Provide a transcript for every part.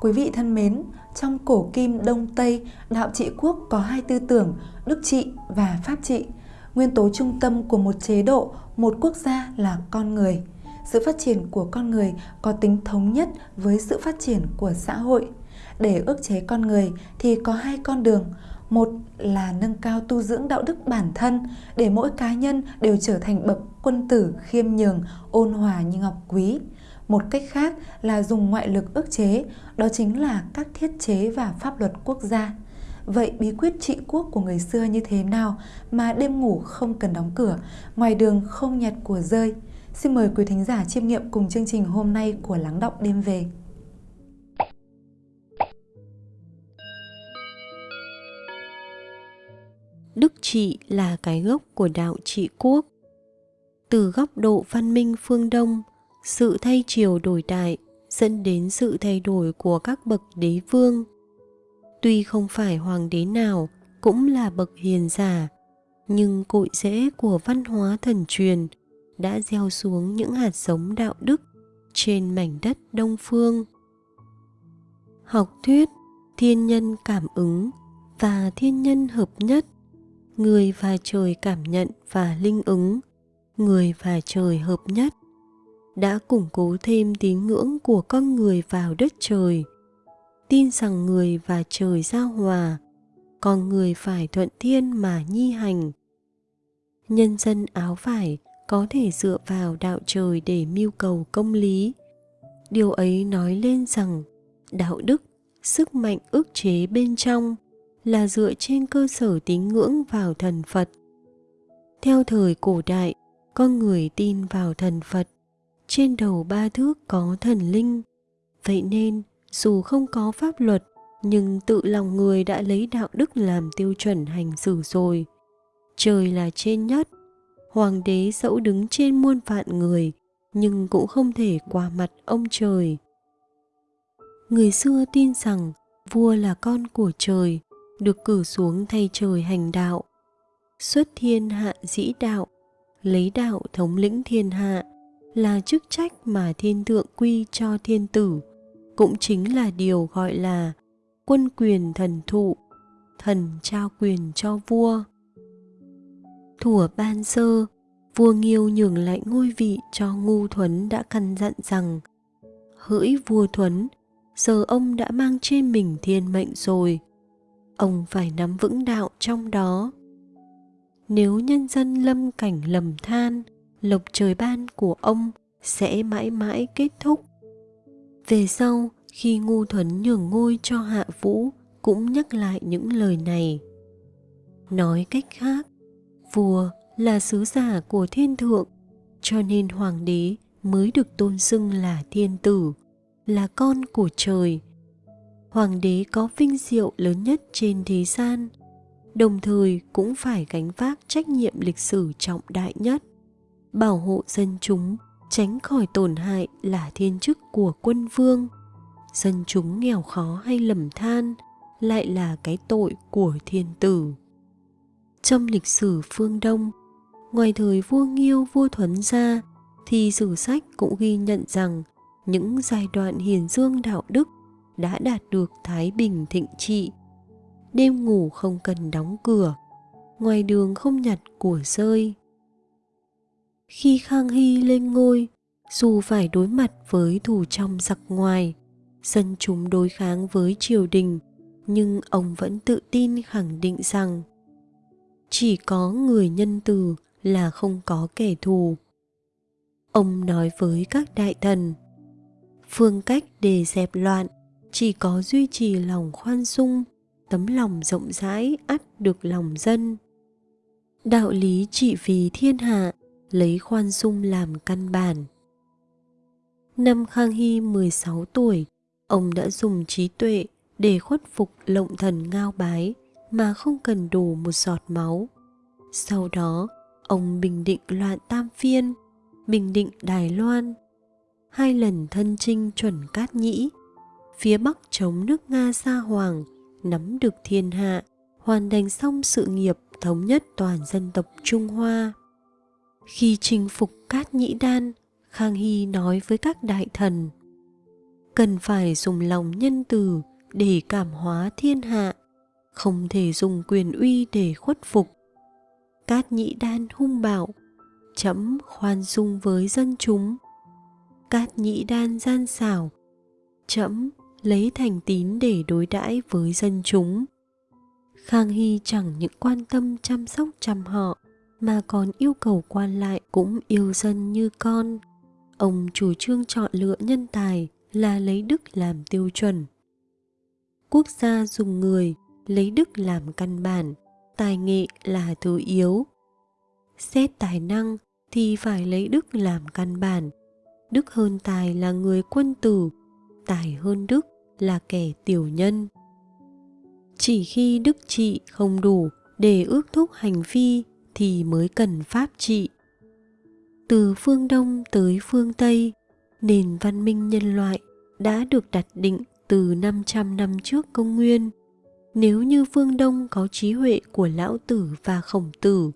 Quý vị thân mến, trong cổ kim Đông Tây, đạo trị quốc có hai tư tưởng, đức trị và pháp trị. Nguyên tố trung tâm của một chế độ, một quốc gia là con người. Sự phát triển của con người có tính thống nhất với sự phát triển của xã hội. Để ước chế con người thì có hai con đường. Một là nâng cao tu dưỡng đạo đức bản thân để mỗi cá nhân đều trở thành bậc quân tử khiêm nhường, ôn hòa như ngọc quý. Một cách khác là dùng ngoại lực ức chế, đó chính là các thiết chế và pháp luật quốc gia. Vậy bí quyết trị quốc của người xưa như thế nào mà đêm ngủ không cần đóng cửa, ngoài đường không nhặt của rơi? Xin mời quý thính giả chiêm nghiệm cùng chương trình hôm nay của Lắng Động Đêm Về. Đức trị là cái gốc của đạo trị quốc. Từ góc độ văn minh phương Đông, sự thay chiều đổi đại dẫn đến sự thay đổi của các bậc đế vương. Tuy không phải hoàng đế nào cũng là bậc hiền giả, nhưng cội rễ của văn hóa thần truyền đã gieo xuống những hạt giống đạo đức trên mảnh đất đông phương. Học thuyết thiên nhân cảm ứng và thiên nhân hợp nhất, người và trời cảm nhận và linh ứng, người và trời hợp nhất đã củng cố thêm tín ngưỡng của con người vào đất trời. Tin rằng người và trời giao hòa, con người phải thuận thiên mà nhi hành. Nhân dân áo vải có thể dựa vào đạo trời để mưu cầu công lý. Điều ấy nói lên rằng đạo đức, sức mạnh ức chế bên trong là dựa trên cơ sở tín ngưỡng vào thần phật. Theo thời cổ đại, con người tin vào thần phật trên đầu ba thước có thần linh. Vậy nên, dù không có pháp luật, nhưng tự lòng người đã lấy đạo đức làm tiêu chuẩn hành xử rồi. Trời là trên nhất. Hoàng đế dẫu đứng trên muôn vạn người, nhưng cũng không thể qua mặt ông trời. Người xưa tin rằng, vua là con của trời, được cử xuống thay trời hành đạo. Xuất thiên hạ dĩ đạo, lấy đạo thống lĩnh thiên hạ là chức trách mà thiên thượng quy cho thiên tử, cũng chính là điều gọi là quân quyền thần thụ, thần trao quyền cho vua. Thủa ban sơ, vua nghiêu nhường lại ngôi vị cho ngu thuấn đã căn dặn rằng, hỡi vua thuấn, giờ ông đã mang trên mình thiên mệnh rồi, ông phải nắm vững đạo trong đó. Nếu nhân dân lâm cảnh lầm than lộc trời ban của ông sẽ mãi mãi kết thúc. Về sau, khi ngu thuấn nhường ngôi cho hạ vũ cũng nhắc lại những lời này. Nói cách khác, vua là sứ giả của thiên thượng, cho nên hoàng đế mới được tôn xưng là thiên tử, là con của trời. Hoàng đế có vinh diệu lớn nhất trên thế gian, đồng thời cũng phải gánh vác trách nhiệm lịch sử trọng đại nhất bảo hộ dân chúng, tránh khỏi tổn hại là thiên chức của quân vương. Dân chúng nghèo khó hay lầm than lại là cái tội của thiên tử. Trong lịch sử phương đông, ngoài thời vua nghiêu vua thuấn ra, thì sử sách cũng ghi nhận rằng những giai đoạn hiền dương đạo đức đã đạt được thái bình thịnh trị. Đêm ngủ không cần đóng cửa, ngoài đường không nhặt của rơi khi Khang Hy lên ngôi, dù phải đối mặt với thù trong giặc ngoài, dân chúng đối kháng với triều đình, nhưng ông vẫn tự tin khẳng định rằng chỉ có người nhân từ là không có kẻ thù. Ông nói với các đại thần, phương cách để dẹp loạn chỉ có duy trì lòng khoan dung, tấm lòng rộng rãi ắt được lòng dân. Đạo lý trị vì thiên hạ lấy khoan dung làm căn bản. Năm Khang Hy 16 tuổi, ông đã dùng trí tuệ để khuất phục lộng thần ngao bái mà không cần đổ một giọt máu. Sau đó, ông bình định loạn Tam Phiên, bình định Đài Loan, hai lần thân chinh chuẩn cát nhĩ, phía Bắc chống nước Nga Sa Hoàng, nắm được thiên hạ, hoàn thành xong sự nghiệp thống nhất toàn dân tộc Trung Hoa. Khi chinh phục Cát Nhĩ Đan, Khang Hy nói với các đại thần cần phải dùng lòng nhân từ để cảm hóa thiên hạ không thể dùng quyền uy để khuất phục. Cát nhĩ đan hung bạo chấm khoan dung với dân chúng. Cát nhĩ đan gian xảo chấm lấy thành tín để đối đãi với dân chúng. Khang hy chẳng những quan tâm chăm sóc chăm họ mà còn yêu cầu quan lại cũng yêu dân như con. Ông chủ trương chọn lựa nhân tài là lấy đức làm tiêu chuẩn. Quốc gia dùng người, lấy đức làm căn bản, tài nghệ là thứ yếu. Xét tài năng thì phải lấy đức làm căn bản. Đức hơn tài là người quân tử, tài hơn đức là kẻ tiểu nhân. Chỉ khi đức trị không đủ để ước thúc hành vi thì mới cần pháp trị từ phương đông tới phương tây nền văn minh nhân loại đã được đặt định từ 500 năm trước công nguyên. Nếu như phương Đông có trí huệ của Lão Tử và Khổng Tử,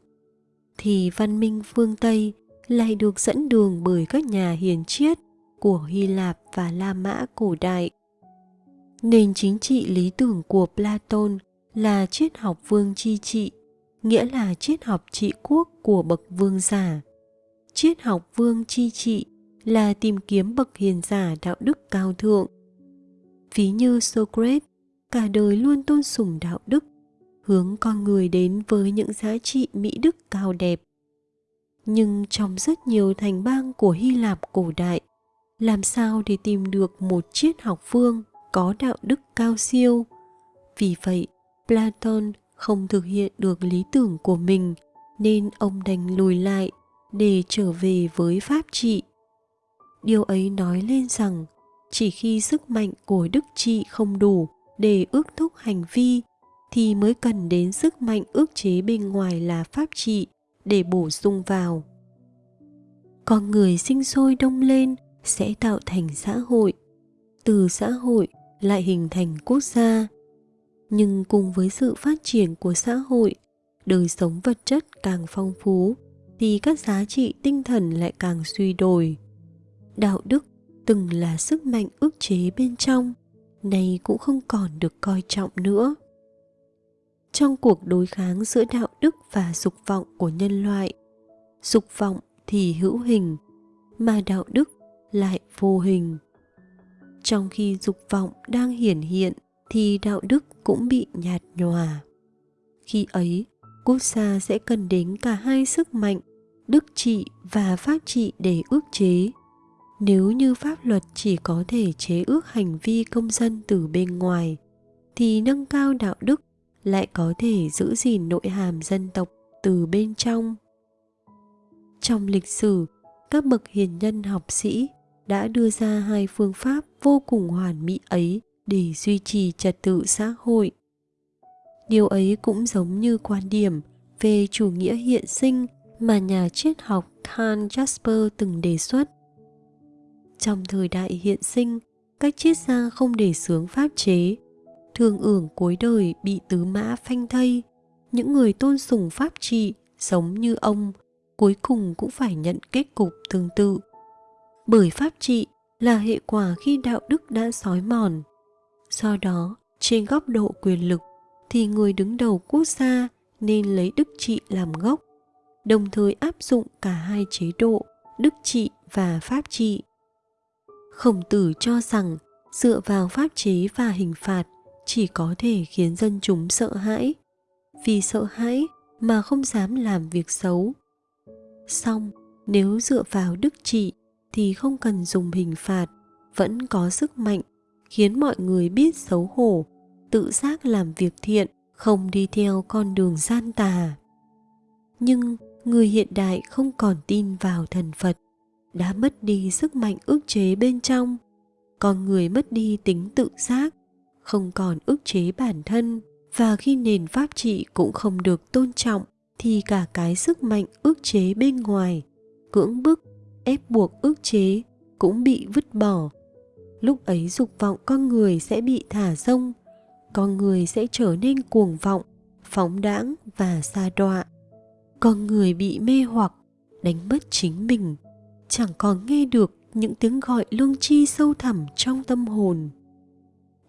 thì văn minh phương Tây lại được dẫn đường bởi các nhà hiền triết của Hy Lạp và La Mã cổ đại. Nền chính trị lý tưởng của Platon là triết học vương chi trị, nghĩa là triết học trị quốc của bậc vương giả. Triết học vương chi trị là tìm kiếm bậc hiền giả đạo đức cao thượng. Ví như Socrates, cả đời luôn tôn sùng đạo đức, hướng con người đến với những giá trị mỹ đức cao đẹp. Nhưng trong rất nhiều thành bang của Hy Lạp cổ đại, làm sao để tìm được một triết học vương có đạo đức cao siêu? Vì vậy, Platon không thực hiện được lý tưởng của mình, nên ông đành lùi lại để trở về với pháp trị. Điều ấy nói lên rằng, chỉ khi sức mạnh của đức trị không đủ để ước thúc hành vi, thì mới cần đến sức mạnh ước chế bên ngoài là pháp trị để bổ sung vào. Con người sinh sôi đông lên sẽ tạo thành xã hội, từ xã hội lại hình thành quốc gia nhưng cùng với sự phát triển của xã hội, đời sống vật chất càng phong phú, thì các giá trị tinh thần lại càng suy đồi đạo đức từng là sức mạnh ức chế bên trong, nay cũng không còn được coi trọng nữa. Trong cuộc đối kháng giữa đạo đức và dục vọng của nhân loại, dục vọng thì hữu hình, mà đạo đức lại vô hình. Trong khi dục vọng đang hiển hiện thì đạo đức cũng bị nhạt nhòa. Khi ấy, quốc gia sẽ cần đến cả hai sức mạnh, đức trị và pháp trị để ước chế. Nếu như pháp luật chỉ có thể chế ước hành vi công dân từ bên ngoài, thì nâng cao đạo đức lại có thể giữ gìn nội hàm dân tộc từ bên trong. Trong lịch sử, các bậc hiền nhân học sĩ đã đưa ra hai phương pháp vô cùng hoàn mỹ ấy để duy trì trật tự xã hội điều ấy cũng giống như quan điểm về chủ nghĩa hiện sinh mà nhà triết học Karl Jasper từng đề xuất trong thời đại hiện sinh, các triết gia không để sướng pháp chế. Thường ưởng cuối đời bị tứ mã phanh thây. Những người tôn sùng pháp trị, sống như ông, cuối cùng cũng phải nhận kết cục tương tự. Bởi pháp trị là hệ quả khi đạo đức đã sói mòn. Do đó, trên góc độ quyền lực, thì người đứng đầu quốc gia nên lấy đức trị làm gốc, đồng thời áp dụng cả hai chế độ, đức trị và pháp trị. Khổng tử cho rằng dựa vào pháp chế và hình phạt chỉ có thể khiến dân chúng sợ hãi. Vì sợ hãi mà không dám làm việc xấu. Xong, nếu dựa vào đức trị thì không cần dùng hình phạt, vẫn có sức mạnh khiến mọi người biết xấu hổ, tự giác làm việc thiện, không đi theo con đường gian tà. Nhưng người hiện đại không còn tin vào thần Phật đã mất đi sức mạnh ức chế bên trong con người mất đi tính tự giác không còn ức chế bản thân và khi nền pháp trị cũng không được tôn trọng thì cả cái sức mạnh ức chế bên ngoài cưỡng bức ép buộc ức chế cũng bị vứt bỏ lúc ấy dục vọng con người sẽ bị thả rông, con người sẽ trở nên cuồng vọng, phóng đãng và xa đọa. Con người bị mê hoặc, đánh mất chính mình. Chẳng còn nghe được những tiếng gọi lương chi sâu thẳm trong tâm hồn.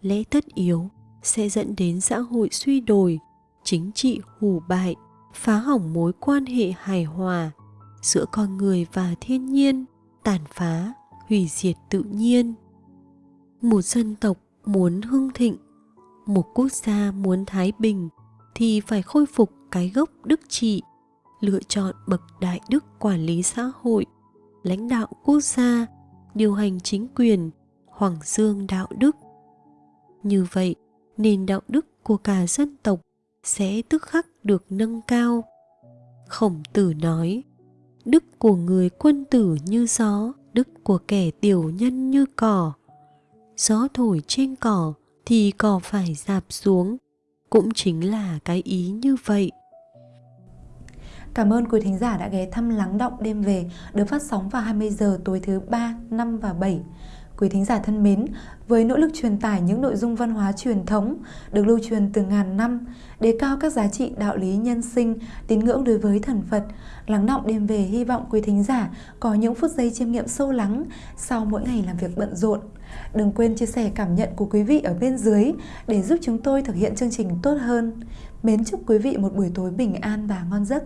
Lẽ tất yếu sẽ dẫn đến xã hội suy đồi, chính trị hủ bại, phá hỏng mối quan hệ hài hòa giữa con người và thiên nhiên, tàn phá, hủy diệt tự nhiên một dân tộc muốn hưng thịnh, một quốc gia muốn thái bình thì phải khôi phục cái gốc đức trị, lựa chọn bậc đại đức quản lý xã hội, lãnh đạo quốc gia, điều hành chính quyền hoàng dương đạo đức. Như vậy, nền đạo đức của cả dân tộc sẽ tức khắc được nâng cao. Khổng tử nói, đức của người quân tử như gió, đức của kẻ tiểu nhân như cỏ gió thổi trên cỏ thì cỏ phải dạp xuống cũng chính là cái ý như vậy Cảm ơn quý thính giả đã ghé thăm Lắng Động Đêm Về được phát sóng vào 20 giờ tối thứ 3, 5 và 7. Quý thính giả thân mến, với nỗ lực truyền tải những nội dung văn hóa truyền thống được lưu truyền từ ngàn năm, đề cao các giá trị đạo lý nhân sinh, tín ngưỡng đối với thần Phật, lắng động đêm về hy vọng quý thính giả có những phút giây chiêm nghiệm sâu lắng sau mỗi ngày làm việc bận rộn. Đừng quên chia sẻ cảm nhận của quý vị ở bên dưới để giúp chúng tôi thực hiện chương trình tốt hơn. Mến chúc quý vị một buổi tối bình an và ngon giấc.